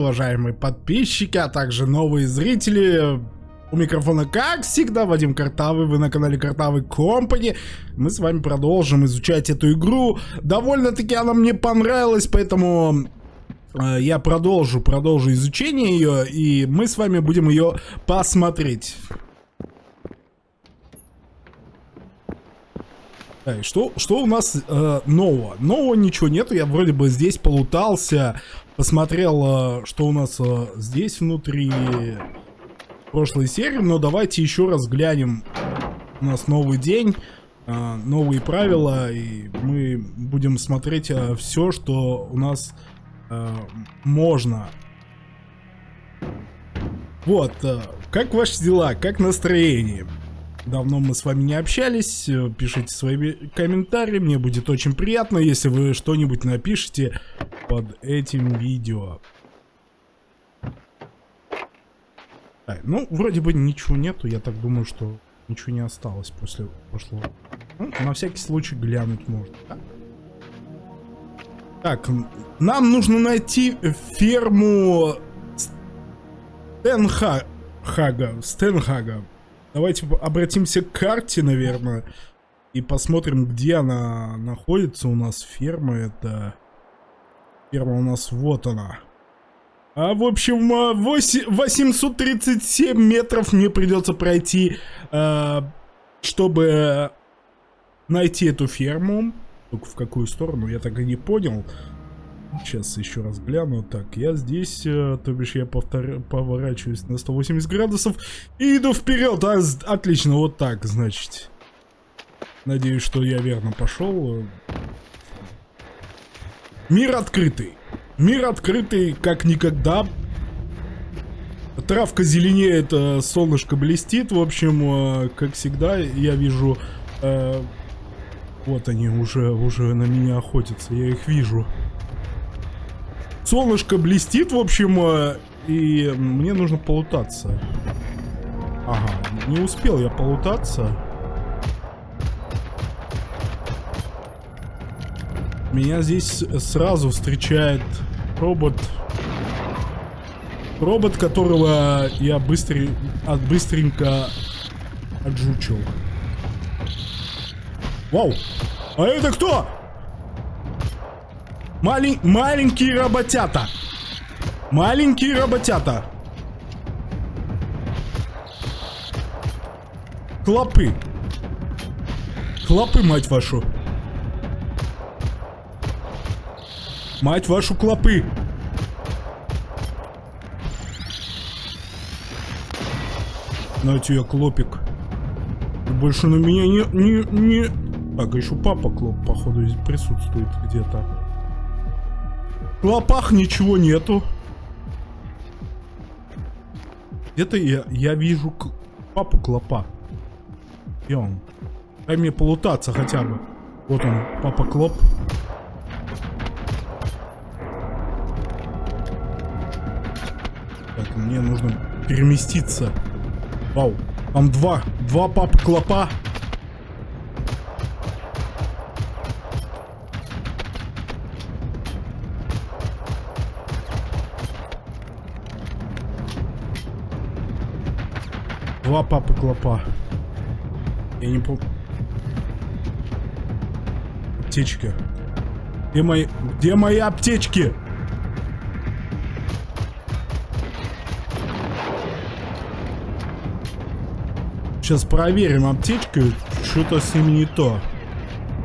уважаемые подписчики, а также новые зрители. У микрофона, как всегда, Вадим Картавый, вы на канале Картавый Компани. Мы с вами продолжим изучать эту игру. Довольно-таки она мне понравилась, поэтому э, я продолжу, продолжу изучение ее, и мы с вами будем ее посмотреть. Так, что, что у нас э, нового? Нового ничего нету, я вроде бы здесь полутался, посмотрел, э, что у нас э, здесь внутри прошлой серии, но давайте еще раз глянем. У нас новый день, э, новые правила, и мы будем смотреть все, что у нас можно. Вот, как ваши дела, как настроение? Давно мы с вами не общались, пишите свои комментарии, мне будет очень приятно, если вы что-нибудь напишите под этим видео. Так, ну, вроде бы ничего нету, я так думаю, что ничего не осталось после прошлого. Ну, на всякий случай глянуть можно. Так? так, нам нужно найти ферму Стенхага. Стенхага. Давайте обратимся к карте, наверное, и посмотрим, где она находится. У нас ферма это... Ферма у нас вот она. А, в общем, 837 метров мне придется пройти, э, чтобы найти эту ферму. Только в какую сторону, я так и не понял. Сейчас еще раз гляну. Так, я здесь, э, то бишь я повтор... поворачиваюсь на 180 градусов и иду вперед. А, отлично, вот так, значит. Надеюсь, что я верно пошел. Мир открытый. Мир открытый, как никогда. Травка зеленеет, э, солнышко блестит. В общем, э, как всегда, я вижу... Вот они уже, уже на меня охотятся, я их вижу. Солнышко блестит, в общем, э, и мне нужно полутаться. Ага, не успел я полутаться. Меня здесь сразу встречает робот. Робот, которого я быстро, от быстренько отжучил. Вау! А это кто? Малень... Маленькие работята. Маленькие работята. Клопы. Клопы, мать вашу. Мать вашу клопы. Знаете, я клопик. Больше на меня не... не, не... Так, еще папа клоп, походу, присутствует где-то. В лопах ничего нету. Где-то я, я вижу папу Клопа. Где он? Дай мне полутаться хотя бы. Вот он, папа Клоп. Мне нужно переместиться. Вау, там два, два папы Клопа. Два папы клопа. Я не помню. Аптечка. Где мои... Где мои аптечки? Сейчас проверим аптечку. Что-то с ними не то.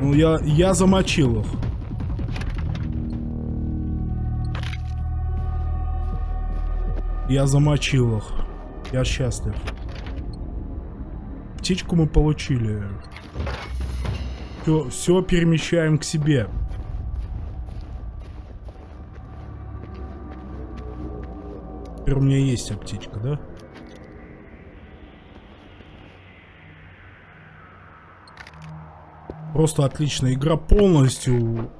Ну, я, я замочил их. Я замочил их. Я счастлив. Птичку мы получили. Все, все перемещаем к себе. Теперь у меня есть аптечка, да? Просто отличная игра полностью.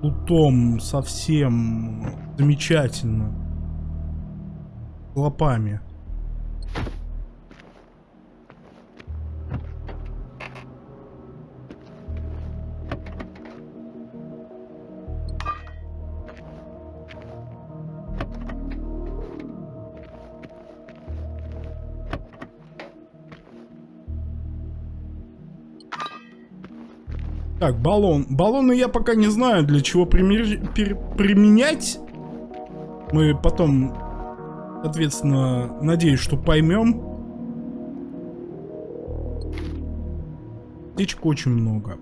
Лутом совсем замечательно. Лопами. Так, баллон. Баллоны я пока не знаю, для чего пример... пер... применять. Мы потом, соответственно, надеюсь, что поймем. Птичек очень много.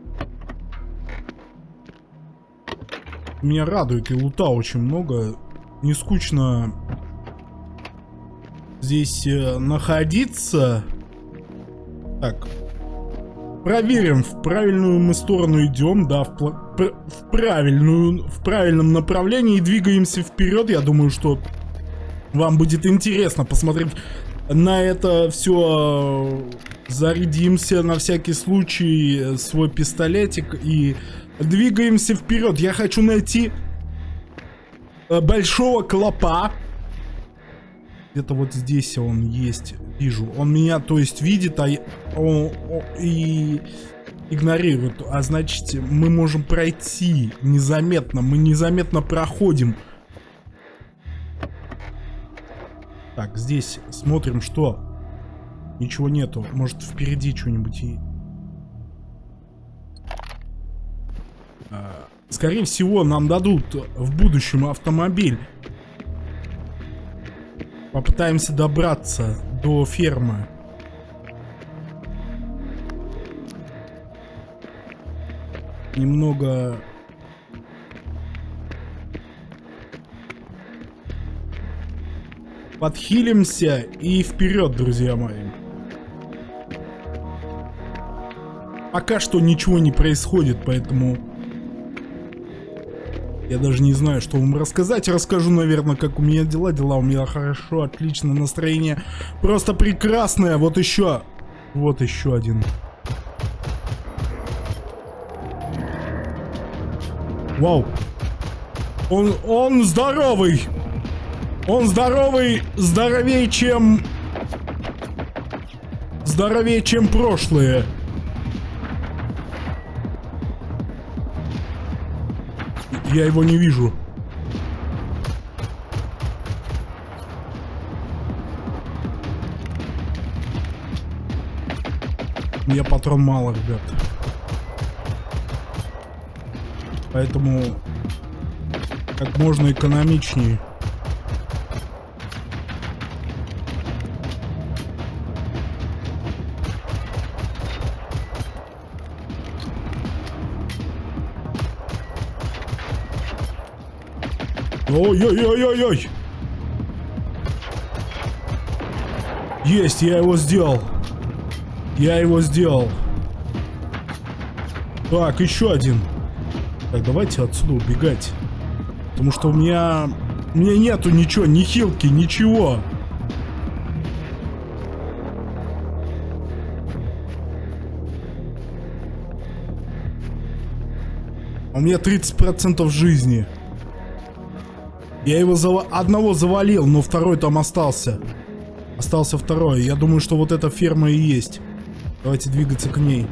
Меня радует, и лута очень много. Не скучно здесь э, находиться. Так. Проверим, в правильную мы сторону идем, да, в, в правильную, в правильном направлении двигаемся вперед. Я думаю, что вам будет интересно посмотреть на это все. Зарядимся на всякий случай свой пистолетик и двигаемся вперед. Я хочу найти э, большого клопа. Где-то вот здесь он есть, вижу. Он меня, то есть, видит, а он, он, и игнорирует. А значит, мы можем пройти незаметно. Мы незаметно проходим. Так, здесь смотрим, что. Ничего нету. Может, впереди что-нибудь и... А, скорее всего, нам дадут в будущем автомобиль. Попытаемся добраться до фермы. Немного... Подхилимся и вперед, друзья мои. Пока что ничего не происходит, поэтому я даже не знаю, что вам рассказать. Расскажу, наверное, как у меня дела. Дела у меня хорошо, отлично, настроение просто прекрасное. Вот еще, вот еще один. Вау. Он, он здоровый. Он здоровый, здоровее, чем... Здоровее, чем прошлые. Я его не вижу. Мне патрон мало, ребят. Поэтому как можно экономичнее. Ой-ой-ой-ой-ой! Есть, я его сделал. Я его сделал. Так, еще один. Так, давайте отсюда убегать. Потому что у меня... У меня нету ничего, ни хилки, ничего. У меня 30% жизни. Я его зав... одного завалил, но второй там остался. Остался второй. Я думаю, что вот эта ферма и есть. Давайте двигаться к ней.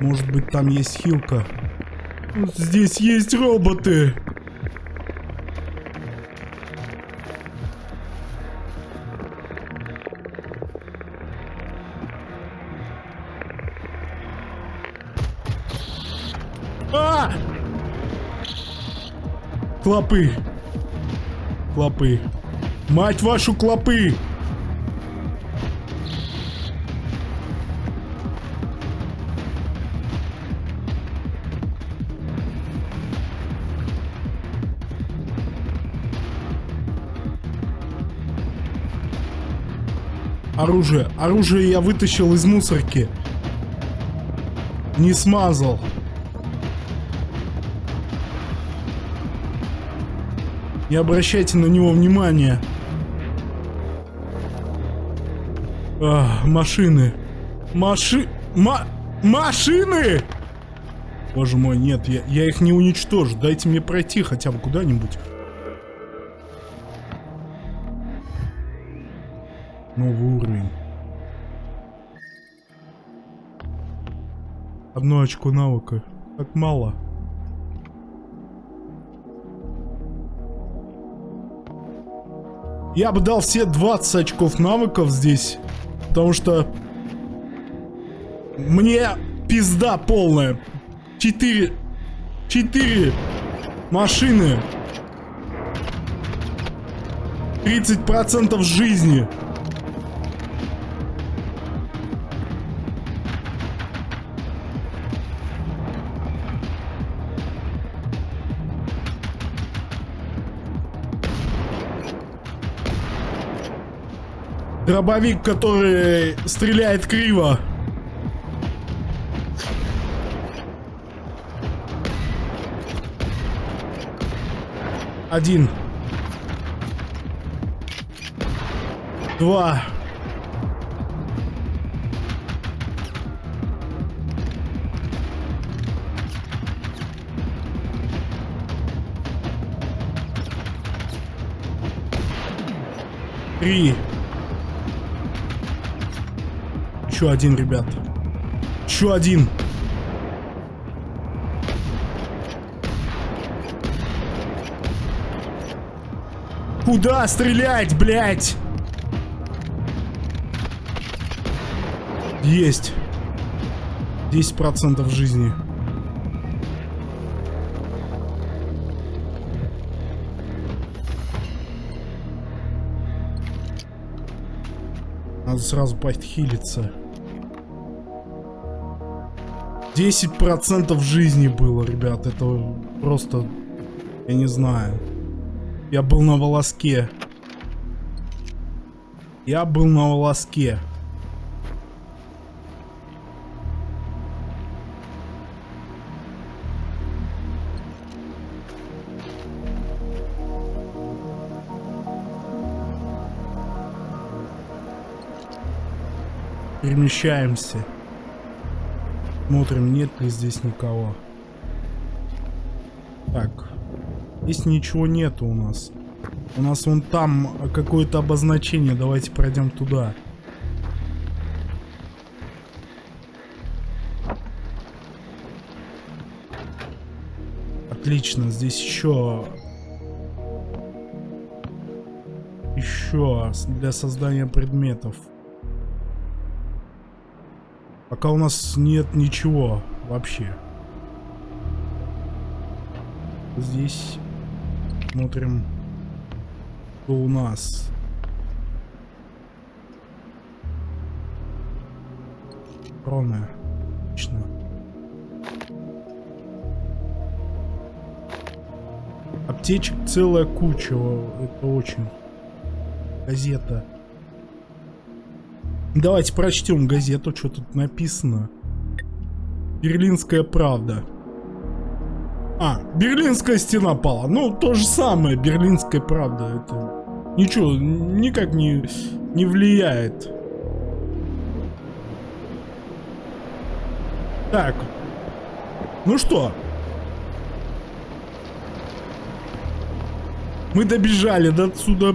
Может быть, там есть хилка. Здесь есть роботы. Клопы. Клопы. Мать вашу клопы! Оружие. Оружие я вытащил из мусорки. Не смазал. Не обращайте на него внимания. А, машины. Маши... Ма... Машины! Боже мой, нет, я, я их не уничтожу. Дайте мне пройти хотя бы куда-нибудь. Новый уровень. Одно очко навыка. Так мало. Я бы дал все 20 очков навыков здесь. Потому что... Мне пизда полная. Четыре... Четыре машины. 30% жизни. Дробовик, который стреляет криво. Один. Два. Три. Еще один, ребят. Еще один. Куда стрелять, блядь? Есть. 10% жизни. Надо сразу подхилиться. 10% жизни было, ребят. Это просто... Я не знаю. Я был на волоске. Я был на волоске. Перемещаемся. Смотрим, нет ли здесь никого. Так. Здесь ничего нету у нас. У нас вон там какое-то обозначение. Давайте пройдем туда. Отлично, здесь еще... Еще для создания предметов. Пока у нас нет ничего вообще. Здесь смотрим, что у нас. Кроны. Отлично. Аптечек целая куча. Это очень. Газета. Давайте прочтем газету, что тут написано. Берлинская правда. А, Берлинская стена пала. Ну, то же самое, Берлинская правда. Это ничего, никак не, не влияет. Так. Ну что? Мы добежали до отсюда.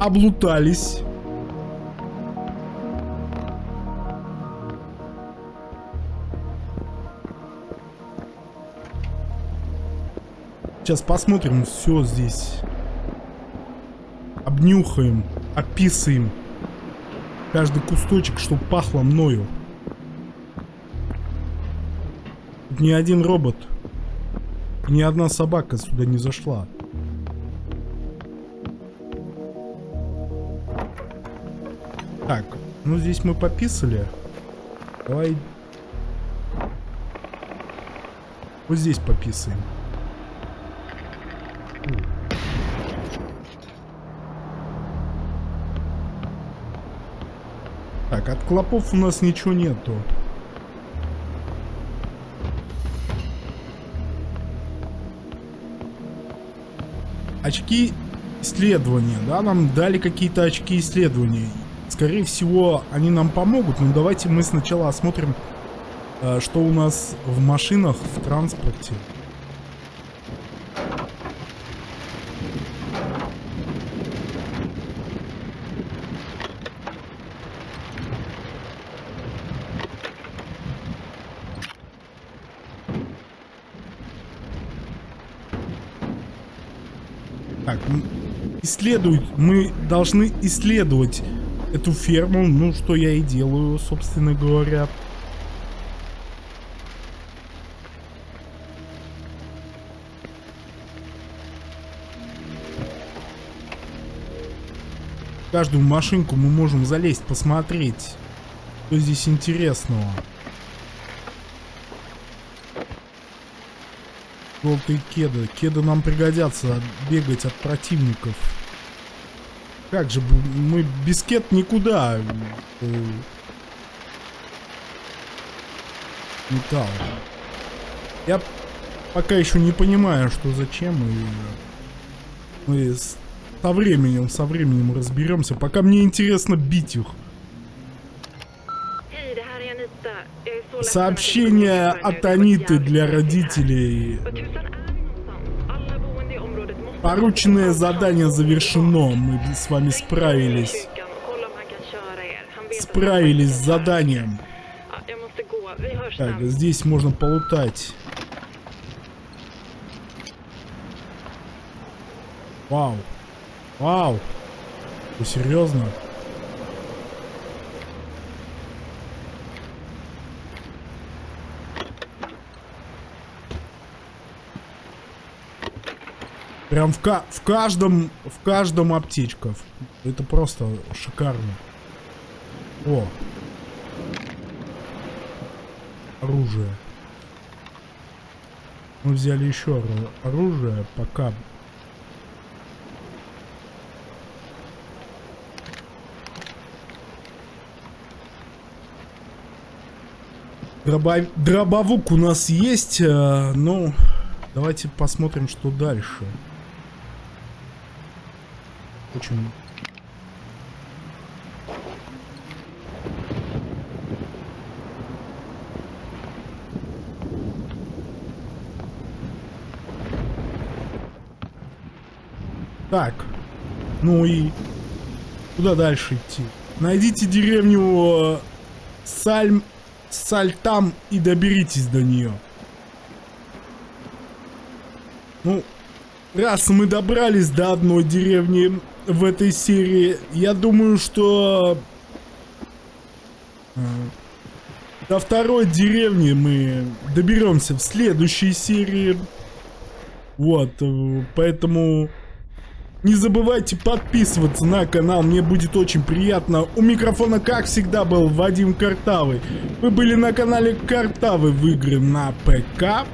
Облутались. Сейчас посмотрим все здесь. Обнюхаем, описываем. Каждый кусточек, чтобы пахло мною. Тут ни один робот, ни одна собака сюда не зашла. Так, ну здесь мы пописали. Давай... Вот здесь пописаем. Так, от клопов у нас ничего нету. Очки исследования, да, нам дали какие-то очки исследования. Скорее всего, они нам помогут, но давайте мы сначала осмотрим, э, что у нас в машинах, в транспорте. Так, исследуют, мы должны исследовать эту ферму, ну, что я и делаю, собственно говоря. каждую машинку мы можем залезть, посмотреть, что здесь интересного. Желтые кеды. Кеды нам пригодятся бегать от противников. Как же, мы без кед никуда. Э, металл. Я пока еще не понимаю, что зачем. И мы со временем, со временем разберемся. Пока мне интересно бить их. Сообщение от Аниты для родителей. Порученное задание завершено. Мы с вами справились. Справились с заданием. Так, здесь можно полутать. Вау. Вау. Ты серьезно? Прям в, ка в каждом, в каждом аптечка. Это просто шикарно. О. Оружие. Мы взяли еще оружие, пока Дробов... Дробовук у нас есть, э, ну, давайте посмотрим, что дальше. Очень... Так, ну и куда дальше идти? Найдите деревню э, Сальм Сальтам и доберитесь до нее. Ну, раз мы добрались до одной деревни в этой серии, я думаю, что... До второй деревни мы доберемся в следующей серии. Вот, э, поэтому... Не забывайте подписываться на канал, мне будет очень приятно. У микрофона, как всегда, был Вадим Картавый. Вы были на канале Картавый в игры на ПК.